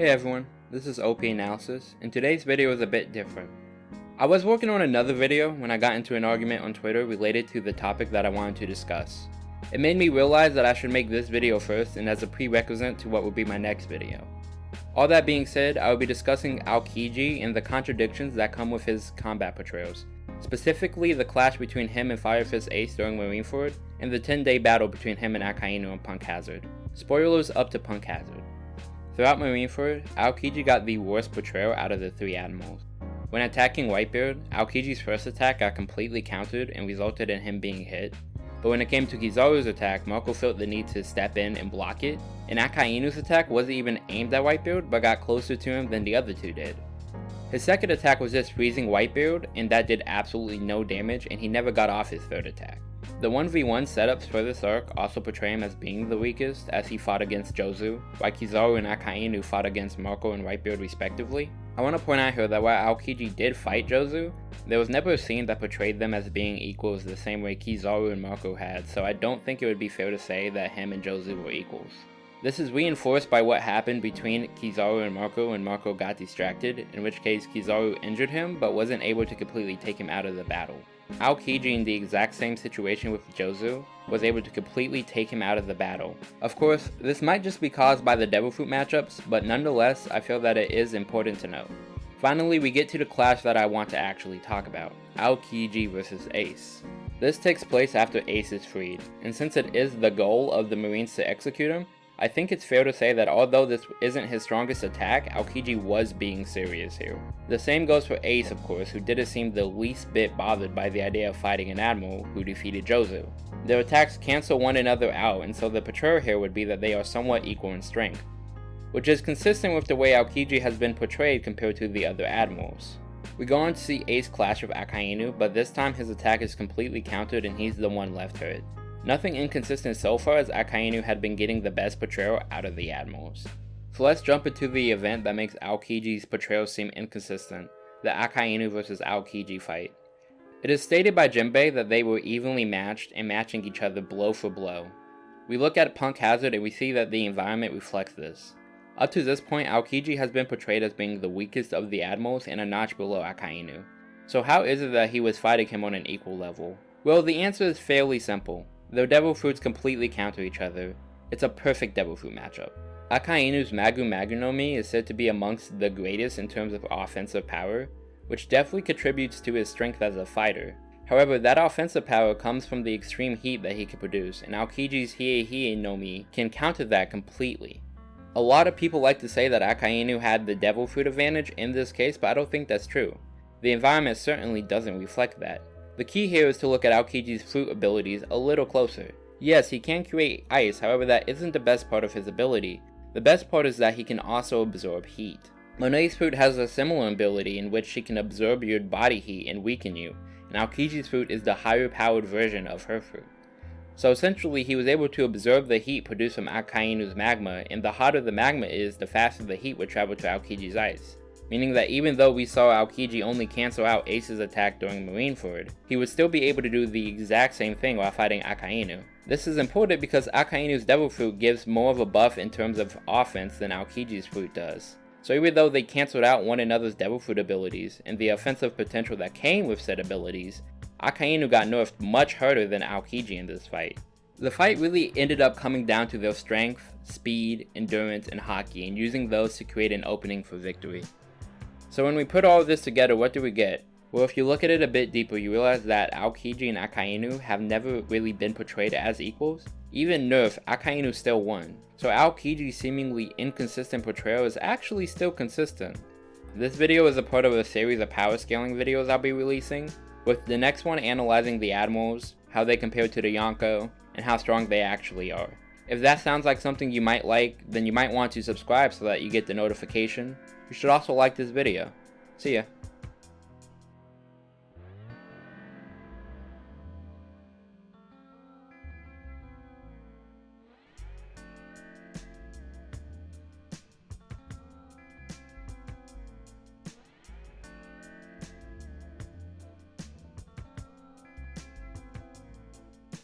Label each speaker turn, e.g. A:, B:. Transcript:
A: Hey everyone, this is OP Analysis, and today's video is a bit different. I was working on another video when I got into an argument on Twitter related to the topic that I wanted to discuss. It made me realize that I should make this video first and as a prerequisite to what would be my next video. All that being said, I will be discussing Aokiji and the contradictions that come with his combat portrayals, specifically the clash between him and Fire Fist Ace during Marineford, and the 10 day battle between him and Akainu and Punk Hazard. Spoilers up to Punk Hazard. Throughout Marineford, Aokiji got the worst portrayal out of the three admirals. When attacking Whitebeard, Aokiji's first attack got completely countered and resulted in him being hit, but when it came to Kizaru's attack, Marco felt the need to step in and block it, and Akainu's attack wasn't even aimed at Whitebeard but got closer to him than the other two did. His second attack was just freezing Whitebeard, and that did absolutely no damage and he never got off his third attack. The 1v1 setups for this arc also portray him as being the weakest, as he fought against Jozu, while Kizaru and Akainu fought against Marco and Whitebeard respectively. I want to point out here that while Aokiji did fight Jozu, there was never a scene that portrayed them as being equals the same way Kizaru and Marco had, so I don't think it would be fair to say that him and Jozu were equals. This is reinforced by what happened between Kizaru and Marco when Marco got distracted, in which case Kizaru injured him but wasn't able to completely take him out of the battle. Aokiji in the exact same situation with Jozu was able to completely take him out of the battle. Of course, this might just be caused by the Devil Fruit matchups, but nonetheless, I feel that it is important to note. Finally, we get to the clash that I want to actually talk about, Aokiji vs Ace. This takes place after Ace is freed, and since it is the goal of the Marines to execute him, I think it's fair to say that although this isn't his strongest attack, Aokiji was being serious here. The same goes for Ace of course, who didn't seem the least bit bothered by the idea of fighting an admiral who defeated Jozu. Their attacks cancel one another out and so the portrayal here would be that they are somewhat equal in strength, which is consistent with the way Aokiji has been portrayed compared to the other admirals. We go on to see Ace clash with Akainu, but this time his attack is completely countered and he's the one left hurt. Nothing inconsistent so far as Akainu had been getting the best portrayal out of the admirals. So let's jump into the event that makes Aokiji's portrayal seem inconsistent, the Akainu vs Aokiji fight. It is stated by Jinbei that they were evenly matched and matching each other blow for blow. We look at Punk Hazard and we see that the environment reflects this. Up to this point, Aokiji has been portrayed as being the weakest of the admirals and a notch below Akainu. So how is it that he was fighting him on an equal level? Well, the answer is fairly simple. Though Devil Fruits completely counter each other, it's a perfect Devil Fruit matchup. Akainu's Magu Magu no Mi is said to be amongst the greatest in terms of offensive power, which definitely contributes to his strength as a fighter. However, that offensive power comes from the extreme heat that he can produce, and Aokiji's Hie Hie no Mi can counter that completely. A lot of people like to say that Akainu had the Devil Fruit advantage in this case, but I don't think that's true. The environment certainly doesn't reflect that. The key here is to look at Aokiji's fruit abilities a little closer. Yes, he can create ice, however that isn't the best part of his ability. The best part is that he can also absorb heat. Monet's fruit has a similar ability in which she can absorb your body heat and weaken you, and Aokiji's fruit is the higher powered version of her fruit. So essentially he was able to absorb the heat produced from Akainu's magma, and the hotter the magma is, the faster the heat would travel to Aokiji's ice meaning that even though we saw Aokiji only cancel out Ace's attack during Marineford, he would still be able to do the exact same thing while fighting Akainu. This is important because Akainu's Devil Fruit gives more of a buff in terms of offense than Aokiji's Fruit does. So even though they cancelled out one another's Devil Fruit abilities and the offensive potential that came with said abilities, Akainu got nerfed much harder than Aokiji in this fight. The fight really ended up coming down to their strength, speed, endurance, and haki and using those to create an opening for victory. So when we put all of this together, what do we get? Well, if you look at it a bit deeper, you realize that Aokiji and Akainu have never really been portrayed as equals. Even Nerf, Akainu still won. So Aokiji's seemingly inconsistent portrayal is actually still consistent. This video is a part of a series of power scaling videos I'll be releasing, with the next one analyzing the Admirals, how they compare to the Yonko, and how strong they actually are. If that sounds like something you might like, then you might want to subscribe so that you get the notification. You should also like this video. See ya.